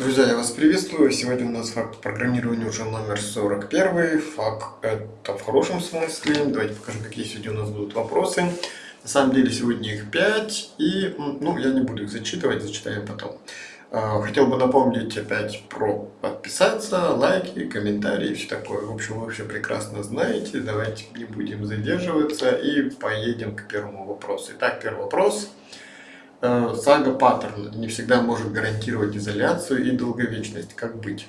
Друзья, я вас приветствую. Сегодня у нас факт программирования уже номер 41. Факт это в хорошем смысле. Давайте покажу, какие сегодня у нас будут вопросы. На самом деле сегодня их 5, и ну, я не буду их зачитывать, зачитаем потом. А, хотел бы напомнить опять про подписаться, лайки, комментарии все такое. В общем, вы все прекрасно знаете. Давайте не будем задерживаться и поедем к первому вопросу. Итак, первый вопрос. Сага паттерн не всегда может гарантировать изоляцию и долговечность. Как быть?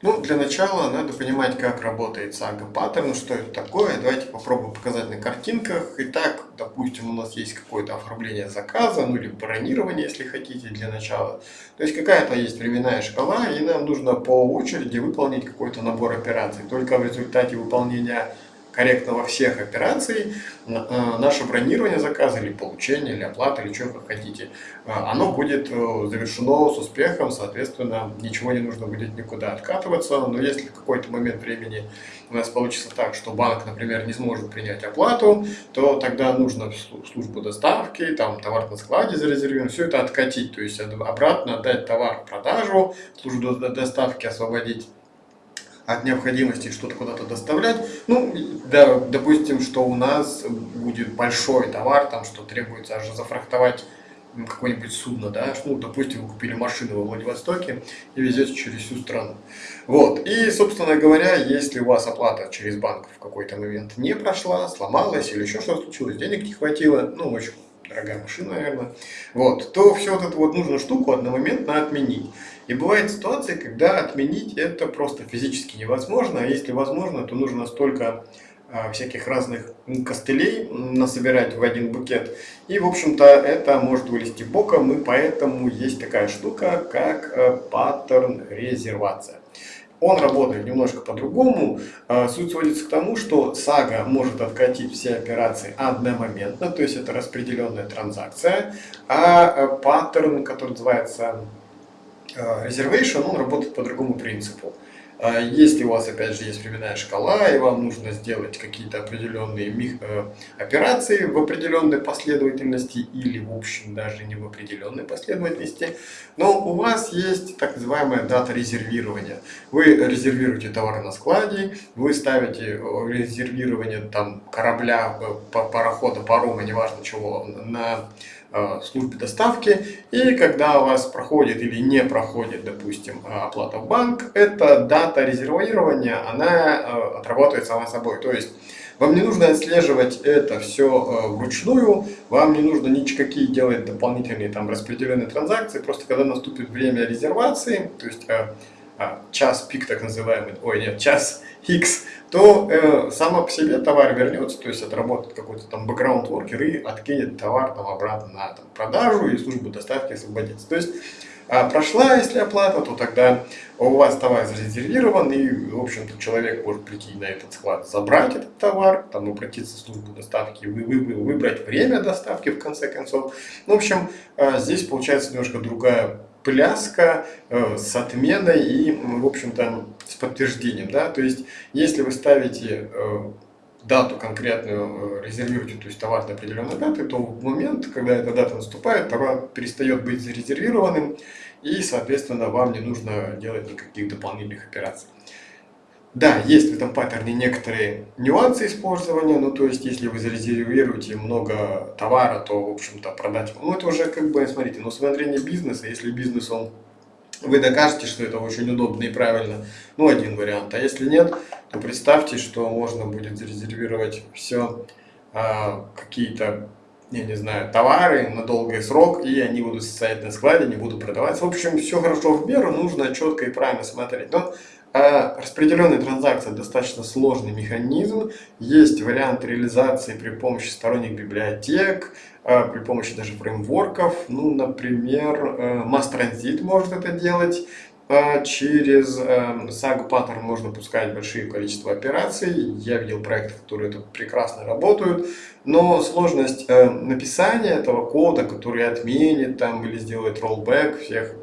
Ну, для начала надо понимать, как работает сага паттерн, что это такое. Давайте попробуем показать на картинках. Итак, допустим, у нас есть какое-то оформление заказа, ну или бронирование, если хотите, для начала. То есть какая-то есть временная шкала, и нам нужно по очереди выполнить какой-то набор операций. Только в результате выполнения корректного всех операций, э, наше бронирование заказа или получение, или оплата, или что как хотите, э, оно будет э, завершено с успехом, соответственно, ничего не нужно будет никуда откатываться, но если в какой-то момент времени у нас получится так, что банк, например, не сможет принять оплату, то тогда нужно службу доставки, там товар на складе зарезервирован, все это откатить, то есть обратно отдать товар в продажу, службу доставки освободить от необходимости что-то куда-то доставлять. Ну, да, допустим, что у нас будет большой товар, там что требуется аж зафрахтовать какое-нибудь судно, да, ну, допустим, вы купили машину во Владивостоке и везете через всю страну. Вот, и, собственно говоря, если у вас оплата через банк в какой-то момент не прошла, сломалась или еще что-то случилось, денег не хватило, ну, очень дорогая машина, наверное, вот, то все вот эту вот нужную штуку одномоментно отменить. И бывает ситуация, когда отменить это просто физически невозможно, а если возможно, то нужно столько а, всяких разных костылей насобирать в один букет. И, в общем-то, это может вылезти боком, и поэтому есть такая штука, как э, паттерн резервация. Он работает немножко по-другому. А, суть сводится к тому, что сага может откатить все операции одномоментно, то есть это распределенная транзакция, а э, паттерн, который называется reservation, он работает по другому принципу. А если у вас, опять же, есть временная шкала, и вам нужно сделать какие-то определенные э, операции в определенной последовательности, или, в общем, даже не в определенной последовательности, но у вас есть так называемая дата резервирования. Вы резервируете товар на складе, вы ставите э, резервирование там, корабля, э, парохода, парома, неважно чего, на Э, службе доставки. И когда у вас проходит или не проходит, допустим, э, оплата в банк, эта дата резервирования, она э, отрабатывает сама собой. То есть вам не нужно отслеживать это все вручную, вам не нужно никакие делать дополнительные там распределенные транзакции, просто когда наступит время резервации, то есть час пик так называемый, ой нет, час X, то э, само по себе товар вернется, то есть отработает какой-то там бэкграунд воркер и откинет товар там обратно на там, продажу и службу доставки освободится. То есть а прошла, если оплата, то тогда у вас товар зарезервирован, и, в общем-то, человек может прийти на этот склад, забрать этот товар, там обратиться в службу доставки, вы, вы, выбрать время доставки, в конце концов. Ну, в общем, а, здесь получается немножко другая пляска э, с отменой и, в общем-то, с подтверждением. Да? То есть, если вы ставите э, дату конкретную, э, резервируете, то есть товар до определенной даты, то в момент, когда эта дата наступает, товар перестает быть зарезервированным, и, соответственно, вам не нужно делать никаких дополнительных операций. Да, есть в этом паттерне некоторые нюансы использования, ну то есть если вы зарезервируете много товара, то в общем-то продать, ну это уже как бы, смотрите, ну смотрение бизнеса, если бизнес он, вы докажете, что это очень удобно и правильно, ну один вариант, а если нет, то представьте, что можно будет зарезервировать все, а, какие-то я не знаю, товары на долгий срок, и они будут стоять на складе, не будут продаваться. В общем, все хорошо в меру, нужно четко и правильно смотреть. Но а распределенная транзакция достаточно сложный механизм. Есть вариант реализации при помощи сторонних библиотек, а, при помощи даже фреймворков. Ну, например, э, Mass Transit может это делать. А через Saga э, Pattern можно пускать большие количество операций. Я видел проекты, которые это прекрасно работают. Но сложность э, написания этого кода, который отменит там, или сделает rollback всех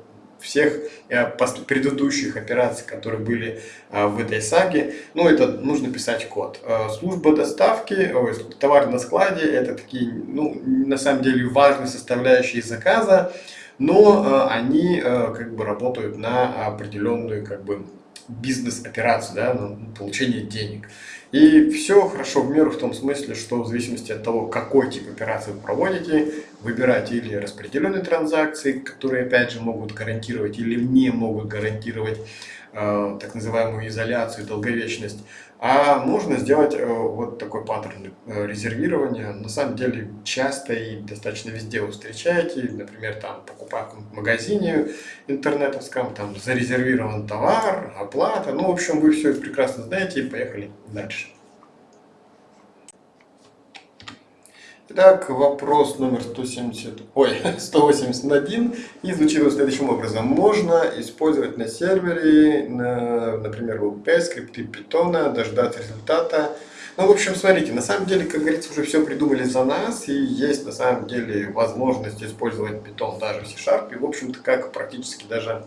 всех э, предыдущих операций, которые были э, в этой саге. Ну, это нужно писать код. Э, служба доставки, товар на складе, это такие, ну, на самом деле важные составляющие заказа. Но они как бы работают на определенную как бы бизнес-операцию, да, на получение денег. И все хорошо в меру в том смысле, что в зависимости от того, какой тип операции вы проводите, выбирайте или распределенные транзакции, которые опять же могут гарантировать или не могут гарантировать э, так называемую изоляцию, долговечность, а можно сделать э, вот такой паттерн э, резервирования. На самом деле часто и достаточно везде вы встречаете. Например, там покупая в магазине интернетовском, там зарезервирован товар, оплата. Ну, в общем, вы все прекрасно знаете и поехали дальше. Итак, вопрос номер 170, ой, 181 и звучит вот следующим образом. Можно использовать на сервере, на, например, WP, скрипты Python, дождаться результата. Ну, в общем, смотрите, на самом деле, как говорится, уже все придумали за нас, и есть на самом деле возможность использовать Python даже в C-Sharp, и, в общем-то, как практически даже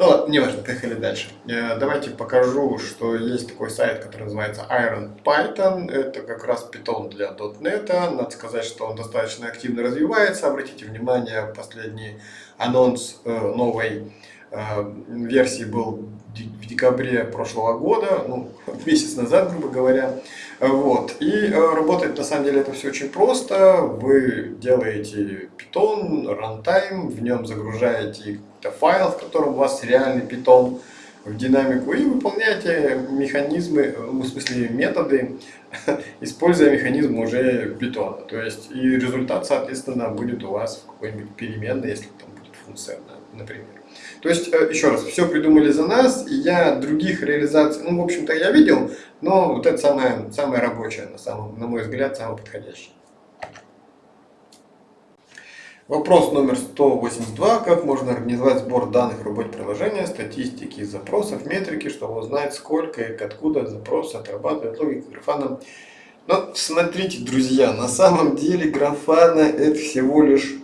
ну ладно, неважно, поехали дальше. Э, давайте покажу, что есть такой сайт, который называется Iron Python. Это как раз Python для .NET. Надо сказать, что он достаточно активно развивается. Обратите внимание, последний анонс э, новой э, версии был в декабре прошлого года, ну, месяц назад, грубо говоря. Вот. И работает на самом деле это все очень просто. Вы делаете Python, runtime, в нем загружаете это файл, в котором у вас реальный питон в динамику и выполняете механизмы, ну, в смысле методы, используя механизм уже питона. То есть и результат, соответственно, будет у вас в какой-нибудь переменной, если там будет функция, например. То есть, э, еще раз, все придумали за нас, и я других реализаций, ну, в общем-то, я видел, но вот это самое, самое рабочее, на, самом, на мой взгляд, самое подходящее. Вопрос номер 182. Как можно организовать сбор данных в работе приложения, статистики, запросов, метрики, чтобы узнать, сколько и откуда запросы отрабатывает логика графана. Но смотрите, друзья, на самом деле графана это всего лишь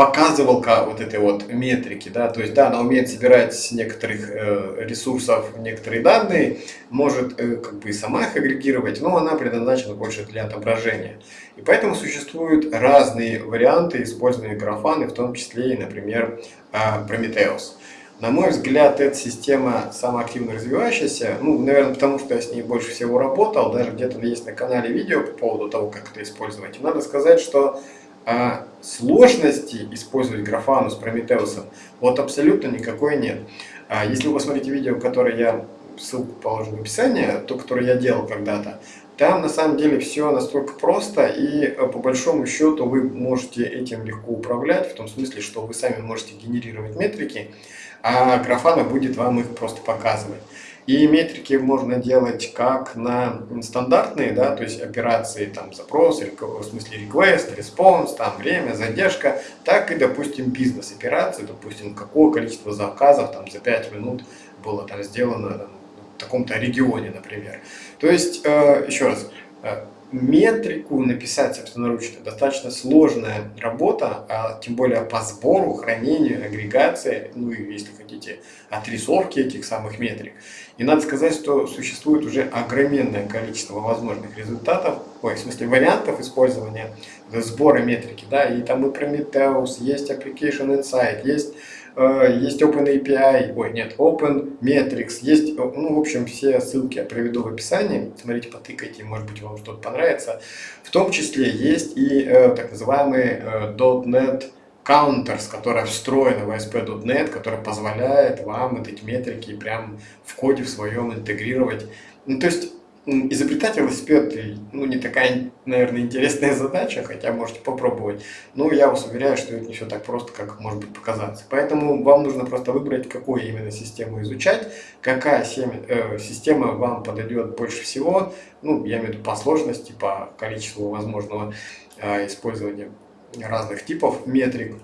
показывалка вот этой вот метрики, да, то есть, да, она умеет собирать с некоторых э, ресурсов некоторые данные, может э, как бы и сама их агрегировать, но она предназначена больше для отображения. И поэтому существуют разные варианты использования графаны, в том числе и, например, э, Prometheus. На мой взгляд, эта система самая активно развивающаяся, ну, наверное, потому что я с ней больше всего работал, даже где-то есть на канале видео по поводу того, как это использовать. И надо сказать, что а сложности использовать графану с Прометеусом вот абсолютно никакой нет. А если вы посмотрите видео, которое я, ссылку положу в описании, то, которое я делал когда-то, там на самом деле все настолько просто и э, по большому счету вы можете этим легко управлять, в том смысле, что вы сами можете генерировать метрики, а графана будет вам их просто показывать. И метрики можно делать как на стандартные, да, то есть операции, там, запрос, в смысле request, response, там, время, задержка, так и, допустим, бизнес-операции, допустим, какое количество заказов там за 5 минут было там сделано таком-то регионе, например. То есть, э, еще раз, э, метрику написать собственноручно достаточно сложная работа, а тем более по сбору, хранению, агрегации, ну и если хотите, отрисовки этих самых метрик. И надо сказать, что существует уже огроменное количество возможных результатов, ой, в смысле вариантов использования сбора метрики, да, и там и Prometheus, есть Application Insight, есть есть OpenAPI, ой, нет, OpenMetrics, есть, ну, в общем, все ссылки я приведу в описании, смотрите, потыкайте, может быть, вам что-то понравится. В том числе есть и э, так называемый э, .NET Counters, которая встроена в ASP.NET, которая позволяет вам эти метрики прям в коде в своем интегрировать. Ну, то есть изобретать велосипед ну, не такая, наверное, интересная задача, хотя можете попробовать. Но я вас уверяю, что это не все так просто, как может быть показаться. Поэтому вам нужно просто выбрать, какую именно систему изучать, какая э, система вам подойдет больше всего, ну, я имею в виду по сложности, по количеству возможного э, использования разных типов метрик.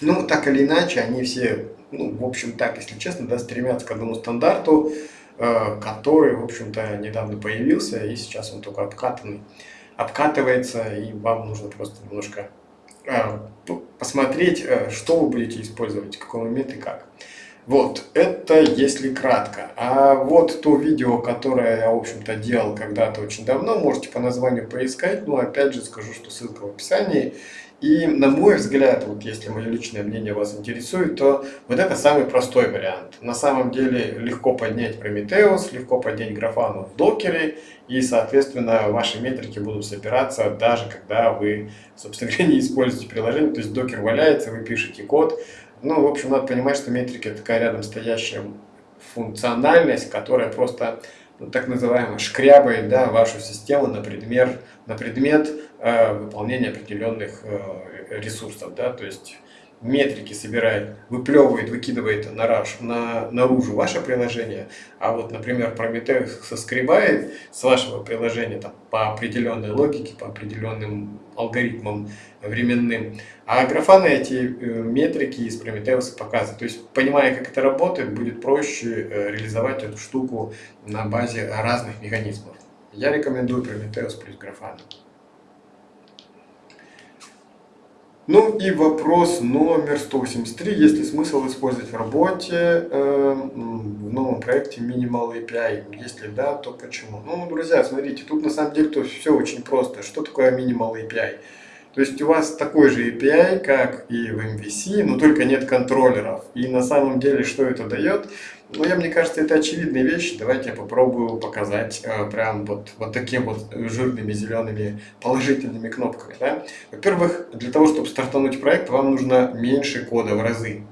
Ну, так или иначе, они все, ну, в общем, так, если честно, да, стремятся к одному стандарту, который, в общем-то, недавно появился, и сейчас он только обкатанный. Обкатывается, и вам нужно просто немножко э, посмотреть, э, что вы будете использовать, в какой момент и как. Вот, это если кратко. А вот то видео, которое я, в общем-то, делал когда-то очень давно, можете по названию поискать. Но опять же скажу, что ссылка в описании. И на мой взгляд, вот если мое личное мнение вас интересует, то вот это самый простой вариант. На самом деле легко поднять Prometheus, легко поднять графану в докере, и, соответственно, ваши метрики будут собираться даже когда вы, собственно говоря, не используете приложение. То есть докер валяется, вы пишете код, ну, в общем, надо понимать, что метрика такая рядом стоящая функциональность, которая просто так называемо шкрябает да, вашу систему на предмет, на предмет э, выполнения определенных э, ресурсов. Да, то есть метрики собирает, выплевывает, выкидывает на, на, наружу ваше приложение, а вот, например, Prometheus соскребает с вашего приложения там, по определенной логике, по определенным алгоритмам временным, а графаны эти э, метрики из Prometheus показывают. То есть, понимая, как это работает, будет проще э, реализовать эту штуку на базе разных механизмов. Я рекомендую Prometheus плюс графаны. Ну и вопрос номер 183. Есть ли смысл использовать в работе э, в новом проекте Minimal API? Если да, то почему? Ну, друзья, смотрите, тут на самом деле то все очень просто. Что такое Minimal API? То есть у вас такой же API, как и в MVC, но только нет контроллеров. И на самом деле, что это дает? Ну, я, мне кажется, это очевидные вещи. Давайте я попробую показать э, прям вот, вот такими вот жирными зелеными положительными кнопками. Да? Во-первых, для того, чтобы стартануть проект, вам нужно меньше кода в разы.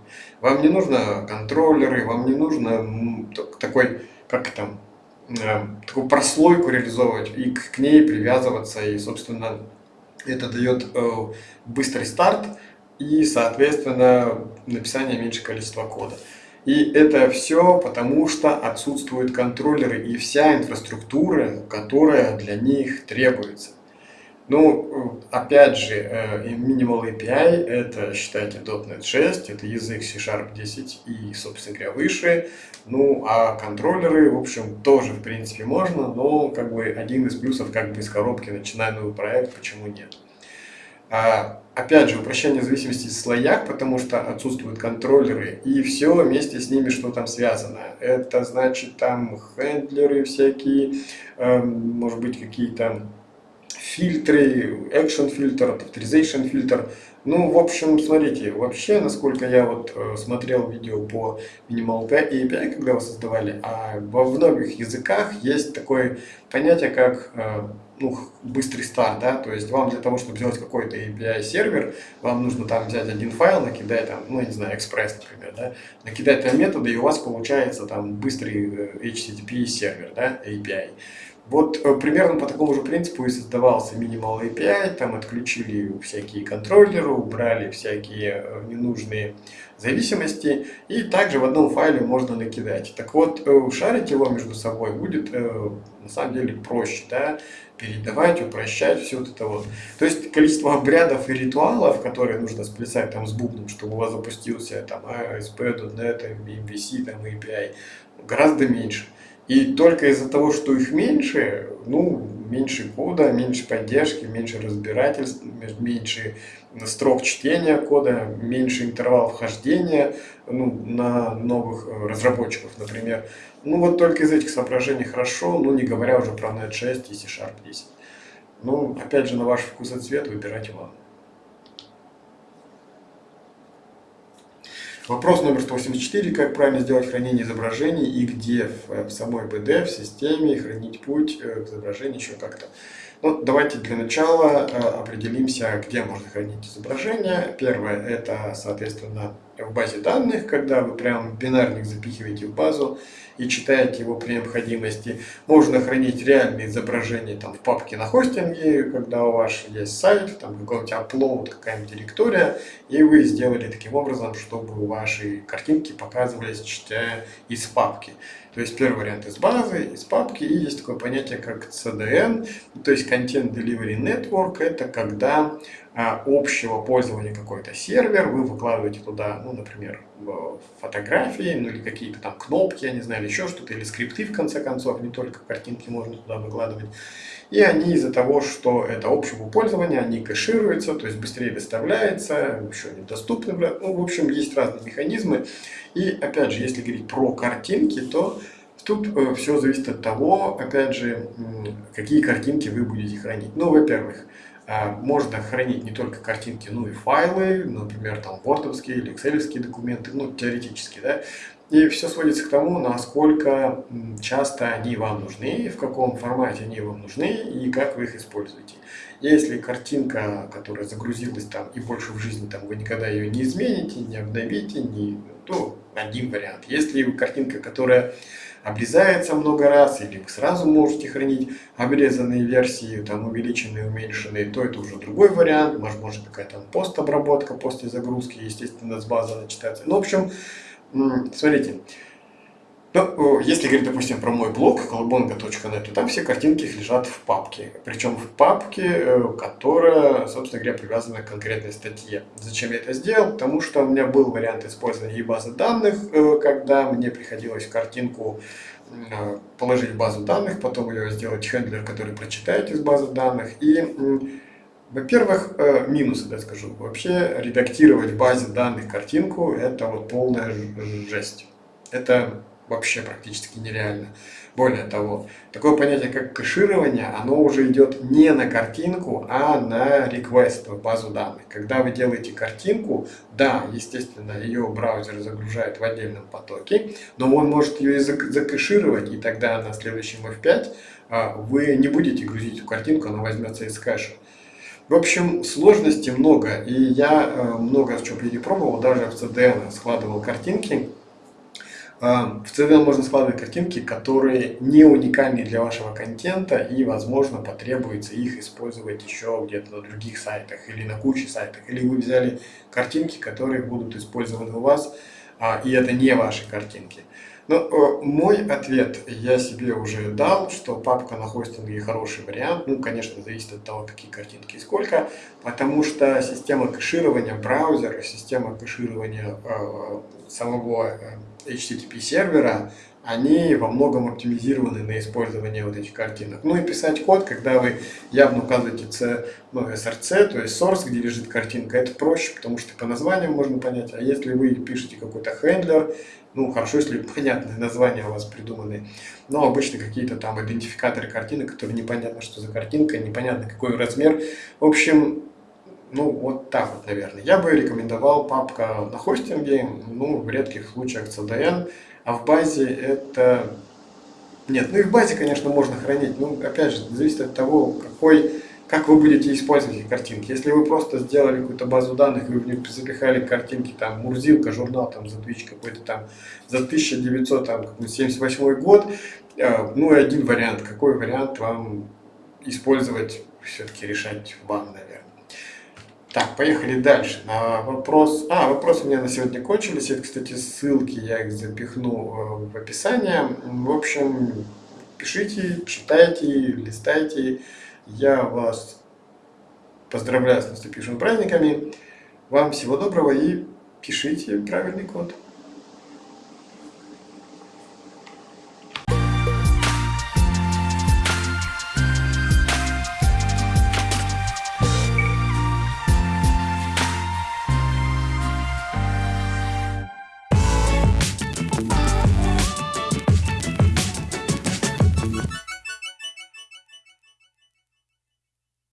Вам не нужно контроллеры, вам не нужно такой, как там, э, такую прослойку реализовывать и к ней привязываться. И, собственно, это дает э, быстрый старт и, соответственно, написание меньше количества кода. И это все потому, что отсутствуют контроллеры и вся инфраструктура, которая для них требуется. Ну, опять же, э, Minimal API это, считайте, .NET 6, это язык C-Sharp 10 и, собственно говоря, выше. Ну, а контроллеры, в общем, тоже, в принципе, можно, но как бы один из плюсов, как бы из коробки, начиная новый проект, почему нет. А, опять же, упрощение зависимости в слоях, потому что отсутствуют контроллеры, и все вместе с ними, что там связано. Это значит там хендлеры всякие, э, может быть какие-то фильтры, action фильтр, authorization фильтр. Ну, в общем, смотрите, вообще, насколько я вот э, смотрел видео по Minimal API, когда его создавали, а во многих языках есть такое понятие, как э, ну, быстрый старт, да, то есть вам для того, чтобы сделать какой-то API сервер, вам нужно там взять один файл, накидать там, ну, не знаю, Express, например, да, накидать там методы, и у вас получается там быстрый э, HTTP сервер, да, API. Вот э, примерно по такому же принципу и создавался Minimal API, там отключили всякие контроллеры, убрали всякие э, ненужные зависимости, и также в одном файле можно накидать. Так вот, э, шарить его между собой будет на самом деле проще, да, передавать, упрощать, все вот это вот. То есть количество обрядов и ритуалов, которые нужно сплясать там с бубном, чтобы у вас запустился там ASP.NET, MVC, там API, гораздо меньше. И только из-за того, что их меньше, ну, меньше кода, меньше поддержки, меньше разбирательств, меньше строк чтения кода, меньше интервал вхождения ну, на новых э, разработчиков, например. Ну, вот только из этих соображений хорошо, ну, не говоря уже про .NET 6 и C-Sharp 10. Ну, опять же, на ваш вкус и цвет выбирайте вам. Вопрос номер 184. Как правильно сделать хранение изображений и где в, самой BD, в системе, хранить путь э, к изображению еще как-то. Ну, давайте для начала э, определимся, где можно хранить изображение. Первое, это, соответственно, в базе данных, когда вы прям бинарник запихиваете в базу и читаете его при необходимости. Можно хранить реальные изображения там, в папке на хостинге, когда у вас есть сайт, там какой-нибудь upload, какая-нибудь директория, и вы сделали таким образом, чтобы ваши картинки показывались, читая из папки. То есть первый вариант из базы, из папки, и есть такое понятие как CDN, то есть Content Delivery Network, это когда общего пользования какой-то сервер, вы выкладываете туда, ну, например, фотографии, ну или какие-то там кнопки, я не знаю, или еще что-то, или скрипты в конце концов, не только картинки можно туда выкладывать. И они из-за того, что это общего пользования, они кэшируются, то есть быстрее доставляется, еще недоступны. Ну, в общем, есть разные механизмы. И опять же, если говорить про картинки, то Тут э, все зависит от того, опять же, какие картинки вы будете хранить. Ну, во-первых, можно хранить не только картинки, но и файлы, например, там вордовские или экселевские документы, ну, теоретически, да. И все сводится к тому, насколько часто они вам нужны, в каком формате они вам нужны и как вы их используете. Если картинка, которая загрузилась там и больше в жизни, там вы никогда ее не измените, не обновите, не, то один вариант. Если картинка, которая обрезается много раз, или вы сразу можете хранить обрезанные версии, там увеличенные, уменьшенные, то это уже другой вариант, может, может какая-то постобработка после загрузки, естественно, с базы начитается. Ну, в общем, смотрите, ну, если говорить, допустим, про мой блог колобонга.нет, то там все картинки лежат в папке. Причем в папке, э, которая, собственно говоря, привязана к конкретной статье. Зачем я это сделал? Потому что у меня был вариант использования и базы данных, э, когда мне приходилось картинку э, положить в базу данных, потом ее сделать хендлер, который прочитает из базы данных. И, во-первых, минусы, да, скажу. Вообще редактировать в базе данных картинку – это вот полная жесть. Это вообще практически нереально. Более того, такое понятие, как кэширование, оно уже идет не на картинку, а на request в базу данных. Когда вы делаете картинку, да, естественно, ее браузер загружает в отдельном потоке, но он может ее и закэшировать, и тогда на следующем F5 а, вы не будете грузить эту картинку, она возьмется из кэша. В общем, сложностей много, и я э, много чего перепробовал, даже в CDN складывал картинки, в CDN можно складывать картинки, которые не уникальны для вашего контента и, возможно, потребуется их использовать еще где-то на других сайтах или на куче сайтах. Или вы взяли картинки, которые будут использованы у вас, а, и это не ваши картинки. Но э, мой ответ я себе уже дал, что папка на хостинге хороший вариант. Ну, конечно, зависит от того, какие картинки и сколько, потому что система кэширования браузера, система кэширования э, самого э, HTTP сервера, они во многом оптимизированы на использование вот этих картинок. Ну и писать код, когда вы явно указываете C, ну, SRC, то есть source, где лежит картинка, это проще, потому что по названию можно понять. А если вы пишете какой-то хендлер, ну хорошо, если понятные названия у вас придуманы, но обычно какие-то там идентификаторы картинок, которые непонятно, что за картинка, непонятно какой размер. В общем, ну, вот так вот, наверное. Я бы рекомендовал папка на хостинге, ну, в редких случаях CDN, а в базе это... Нет, ну и в базе, конечно, можно хранить, ну, опять же, зависит от того, какой, как вы будете использовать эти картинки. Если вы просто сделали какую-то базу данных, вы в них запихали картинки, там, Мурзилка, журнал, там, за Twitch какой-то там, за 1978 год, э, ну, и один вариант. Какой вариант вам использовать, все-таки решать вам, наверное. Так, поехали дальше. На вопрос... А, вопросы у меня на сегодня кончились. Это, кстати, ссылки, я их запихну э, в описание. В общем, пишите, читайте, листайте. Я вас поздравляю с наступившими праздниками. Вам всего доброго и пишите правильный код.